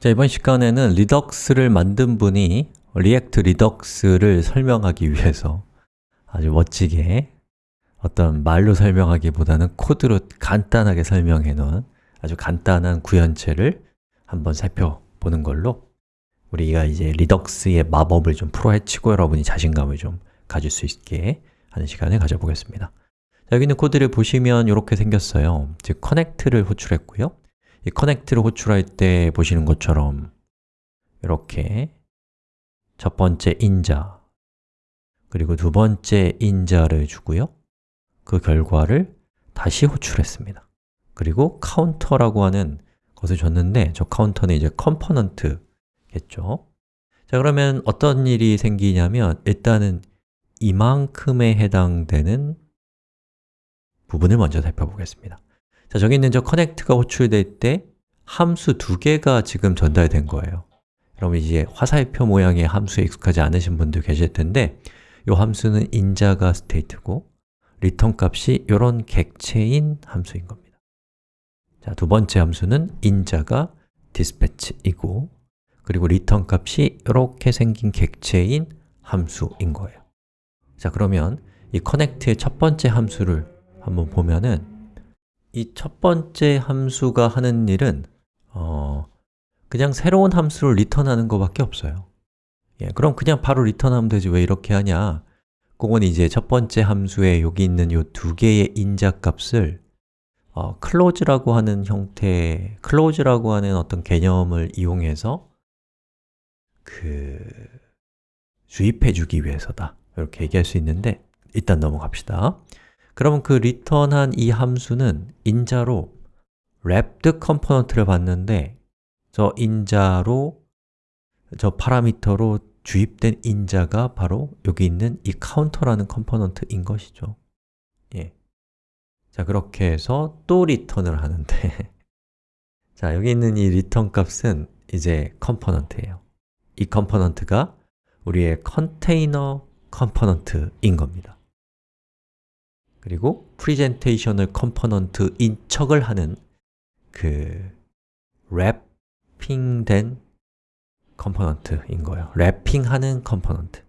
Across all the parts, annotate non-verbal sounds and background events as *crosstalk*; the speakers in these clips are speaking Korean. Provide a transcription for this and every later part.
자, 이번 시간에는 Redux를 만든 분이 React Redux를 설명하기 위해서 아주 멋지게 어떤 말로 설명하기보다는 코드로 간단하게 설명해 놓은 아주 간단한 구현체를 한번 살펴보는 걸로 우리가 이제 Redux의 마법을 좀 풀어헤치고 여러분이 자신감을 좀 가질 수 있게 하는 시간을 가져보겠습니다. 자, 여기 있는 코드를 보시면 이렇게 생겼어요. 즉, connect를 호출했고요 이 connect를 호출할 때 보시는 것처럼 이렇게 첫 번째 인자 그리고 두 번째 인자를 주고요. 그 결과를 다시 호출했습니다. 그리고 카운터라고 하는 것을 줬는데 저 카운터는 이제 component겠죠. 자 그러면 어떤 일이 생기냐면 일단은 이만큼에 해당되는 부분을 먼저 살펴보겠습니다 자, 저기 있는 저 connect가 호출될 때 함수 두 개가 지금 전달된 거예요. 여러분 이제 화살표 모양의 함수에 익숙하지 않으신 분들 계실 텐데 이 함수는 인자가 state고 return 값이 이런 객체인 함수인 겁니다. 자, 두 번째 함수는 인자가 dispatch이고 그리고 return 값이 이렇게 생긴 객체인 함수인 거예요. 자, 그러면 이 connect의 첫 번째 함수를 한번 보면은 이 첫 번째 함수가 하는 일은 어, 그냥 새로운 함수를 리턴하는 것밖에 없어요. 예, 그럼 그냥 바로 리턴하면 되지 왜 이렇게 하냐? 그건 이제 첫 번째 함수에 여기 있는 이 두 개의 인자 값을 어, close라고 하는 형태, close라고 하는 어떤 개념을 이용해서 그 주입해 주기 위해서다. 이렇게 얘기할 수 있는데 일단 넘어갑시다 그러면 그 return한 이 함수는 인자로 wrapped component를 받는데 저 인자로 저 파라미터로 주입된 인자가 바로 여기 있는 이 카운터라는 component인 것이죠. 예. 자, 그렇게 해서 또 return을 하는데 *laughs* 자, 여기 있는 이 return 값은 이제 component예요. 이 component가 우리의 container component인 겁니다 그리고 presentational component인 척을 하는 그 wrapping된 component인 거예요. wrapping하는 component.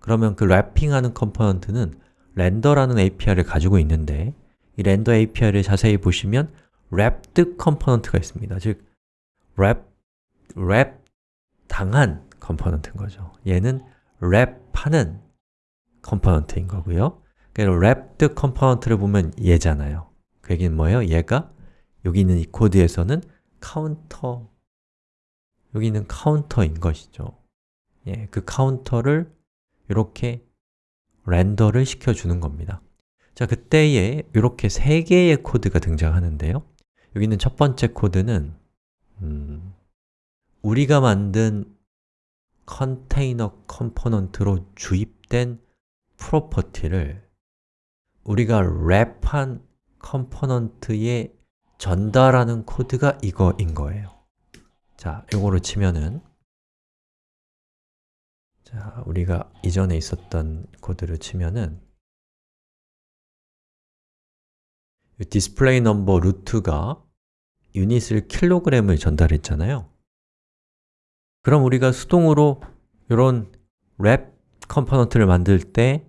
그러면 그 wrapping하는 component는 render라는 API를 가지고 있는데 이 render API를 자세히 보시면 wrapped 컴포넌트가 있습니다. 즉, wrap, wrap 당한 component인 거죠. 얘는 wrap하는 component인 거고요 wrapped 컴포넌트를 보면 얘잖아요. 그 얘기는 뭐예요? 얘가 여기 있는 이 코드에서는 카운터 여기 있는 카운터인 것이죠. 예, 그 카운터를 이렇게 render를 시켜주는 겁니다. 자, 그때에 이렇게 세 개의 코드가 등장하는데요. 여기 있는 첫 번째 코드는 음, 우리가 만든 컨테이너 component로 주입된 property를 우리가 wrap한 component에 전달하는 코드가 이거인 거예요. 자, 이거로 치면은 자, 우리가 이전에 있었던 코드를 치면은 display number root가 unit을 킬로그램을 전달했잖아요. 그럼 우리가 수동으로 이런 wrap component를 만들 때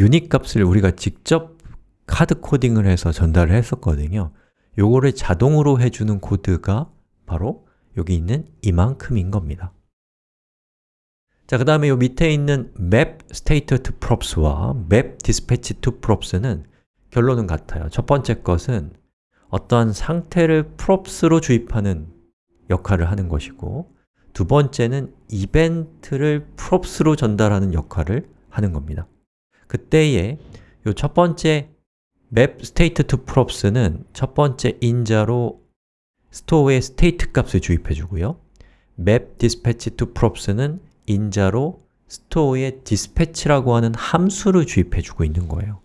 유닛 값을 우리가 직접 hard coding을 해서 전달을 했었거든요. 요거를 자동으로 해주는 코드가 바로 여기 있는 이만큼인 겁니다. 자, 그 다음에 요 밑에 있는 map state to props와 map dispatch to props는 결론은 같아요. 첫 번째 것은 어떠한 상태를 props로 주입하는 역할을 하는 것이고 두 번째는 이벤트를 props로 전달하는 역할을 하는 겁니다 그때에 요 첫 번째 map state to props는 첫 번째 인자로 store의 state 값을 주입해 주고요. map dispatch to props는 인자로 store의 dispatch라고 하는 함수를 주입해 주고 있는 거예요.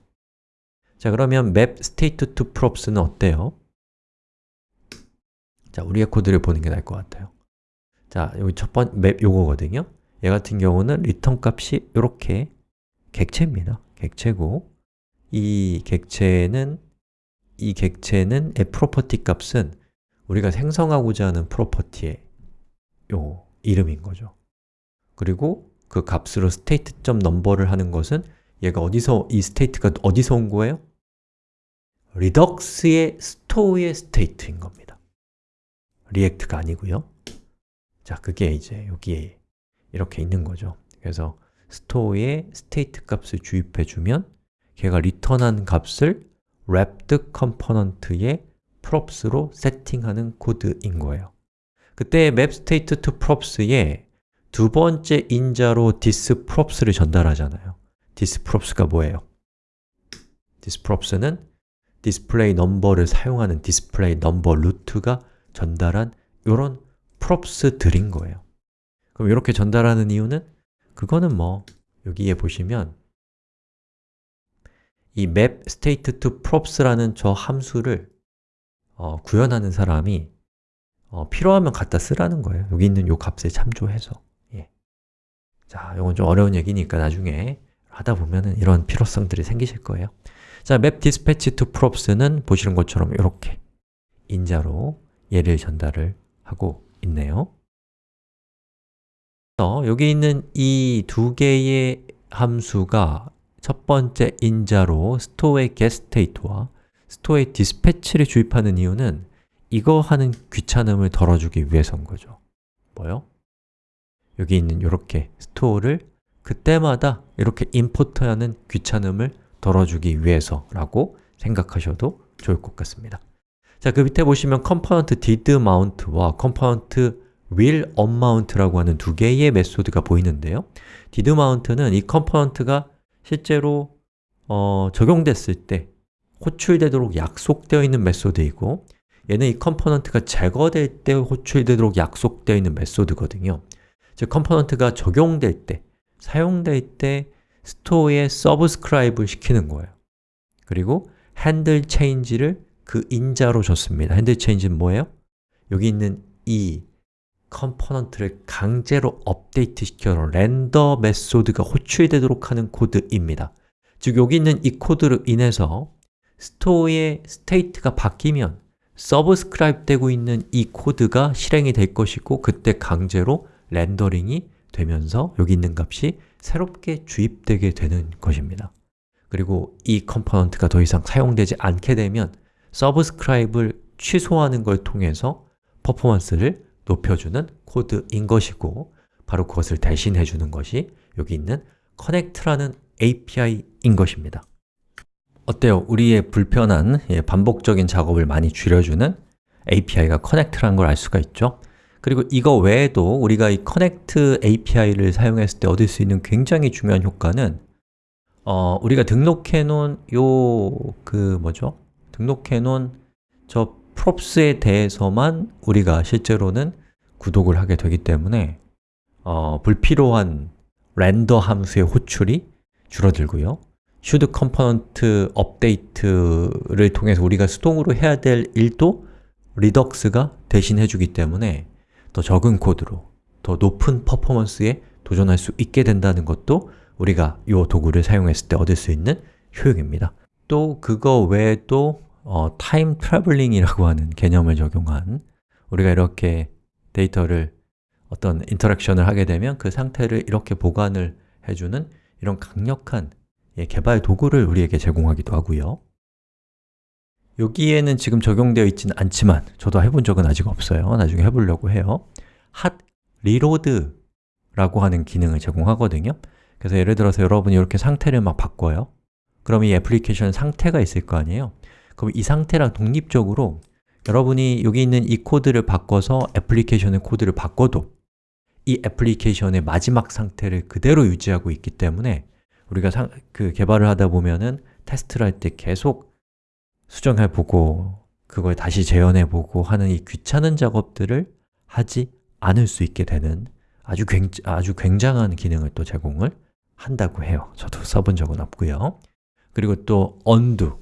자, 그러면 map state to props는 어때요? 자, 우리의 코드를 보는 게 나을 것 같아요. 자, 여기 첫 번째 map 요거거든요. 얘 같은 경우는 return 값이 이렇게 객체입니다. 객체고 이 객체는 이 객체는 의 property 값은 우리가 생성하고자 하는 property의 요 이름인 거죠. 그리고 그 값으로 state.number를 하는 것은 얘가 어디서, 이 state가 어디서 온 거예요? Redux의 store의 state인 겁니다. React가 아니고요. 자, 그게 이제 여기에 이렇게 있는 거죠. 그래서 store에 state 값을 주입해 주면 걔가 return한 값을 wrapped component의 props로 세팅하는 코드인 거예요 그때 map state to props에 두 번째 인자로 thisProps를 전달하잖아요 thisProps가 뭐예요? thisProps는 display number를 사용하는 display number root가 전달한 이런 props들인 거예요 그럼 이렇게 전달하는 이유는 그거는 뭐 여기에 보시면 이 map state to props라는 저 함수를 어, 구현하는 사람이 어, 필요하면 갖다 쓰라는 거예요. 여기 있는 요 값에 참조해서. 예. 자, 이건 좀 어려운 얘기니까 나중에 하다 보면은 이런 필요성들이 생기실 거예요. 자, map dispatch to props는 보시는 것처럼 이렇게 인자로 얘를 전달을 하고 있네요 여기 있는 이 두 개의 함수가 첫 번째 인자로 store의 getState와 store의 dispatch를 주입하는 이유는 이거 하는 귀찮음을 덜어주기 위해서인 거죠 뭐요? 여기 있는 이렇게 store를 그때마다 이렇게 import하는 귀찮음을 덜어주기 위해서라고 생각하셔도 좋을 것 같습니다 자, 그 밑에 보시면 component did mount와 component will unmount라고 하는 두 개의 method가 보이는데요. did mount는 이 component가 실제로 어, 적용됐을 때 호출되도록 약속되어 있는 method이고 얘는 이 component가 제거될 때 호출되도록 약속되어 있는 method거든요. 즉, component가 적용될 때, 사용될 때 store에 subscribe를 시키는 거예요. 그리고 handle change를 그 인자로 줬습니다. handle change는 뭐예요? 여기 있는 이 component를 강제로 업데이트 시켜서 render method가 호출되도록 하는 코드입니다. 즉, 여기 있는 이 코드로 인해서 store의 state가 바뀌면 subscribe 되고 있는 이 코드가 실행이 될 것이고 그때 강제로 rendering이 되면서 여기 있는 값이 새롭게 주입되게 되는 것입니다. 그리고 이 component가 더 이상 사용되지 않게 되면 subscribe를 취소하는 걸 통해서 퍼포먼스를 높여주는 코드인 것이고 바로 그것을 대신해 주는 것이 여기 있는 connect라는 API인 것입니다 어때요? 우리의 불편한 예, 반복적인 작업을 많이 줄여주는 API가 connect라는 걸 알 수가 있죠 그리고 이거 외에도 우리가 이 connect API를 사용했을 때 얻을 수 있는 굉장히 중요한 효과는 어, 우리가 등록해 놓은 요 그 뭐죠? 등록해 놓은 저 props에 대해서만 우리가 실제로는 구독을 하게 되기 때문에 어, 불필요한 render 함수의 호출이 줄어들고요. should component update를 통해서 우리가 수동으로 해야 될 일도 Redux가 대신 해주기 때문에 더 적은 코드로 더 높은 퍼포먼스에 도전할 수 있게 된다는 것도 우리가 이 도구를 사용했을 때 얻을 수 있는 효용입니다. 또 그거 외에도 어, time traveling이라고 하는 개념을 적용한 우리가 이렇게 데이터를 어떤 인터랙션을 하게 되면 그 상태를 이렇게 보관을 해주는 이런 강력한 예, 개발 도구를 우리에게 제공하기도 하고요. 여기에는 지금 적용되어 있지는 않지만 저도 해본 적은 아직 없어요. 나중에 해보려고 해요. Hot reload 라고 하는 기능을 제공하거든요. 그래서 예를 들어서 여러분이 이렇게 상태를 막 바꿔요. 그럼 이 애플리케이션 상태가 있을 거 아니에요 그럼 이 상태랑 독립적으로 여러분이 여기 있는 이 코드를 바꿔서 애플리케이션의 코드를 바꿔도 이 애플리케이션의 마지막 상태를 그대로 유지하고 있기 때문에 우리가 상, 그 개발을 하다 보면은 테스트를 할 때 계속 수정해보고 그걸 다시 재현해보고 하는 이 귀찮은 작업들을 하지 않을 수 있게 되는 아주, 굉, 아주 굉장한 기능을 또 제공을 한다고 해요. 저도 써본 적은 없고요. 그리고 또 undo,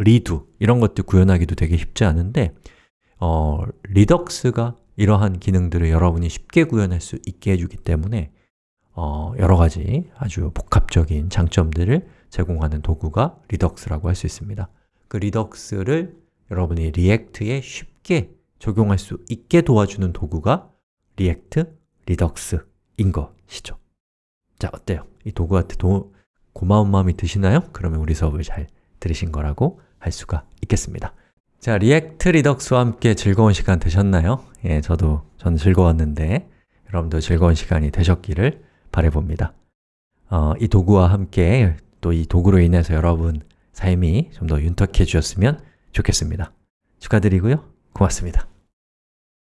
redo 이런 것들 구현하기도 되게 쉽지 않은데 어, Redux가 이러한 기능들을 여러분이 쉽게 구현할 수 있게 해주기 때문에 어, 여러 가지 아주 복합적인 장점들을 제공하는 도구가 Redux라고 할 수 있습니다 그 Redux를 여러분이 React에 쉽게 적용할 수 있게 도와주는 도구가 React Redux인 것이죠 자, 어때요? 이 도구한테 도, 고마운 마음이 드시나요? 그러면 우리 수업을 잘 들으신 거라고 할 수가 있겠습니다. 자, React Redux와 함께 즐거운 시간 되셨나요? 예, 저도 전 즐거웠는데 여러분도 즐거운 시간이 되셨기를 바라봅니다. 어, 이 도구와 함께 또 이 도구로 인해서 여러분 삶이 좀 더 윤택해지셨으면 좋겠습니다. 축하드리고요. 고맙습니다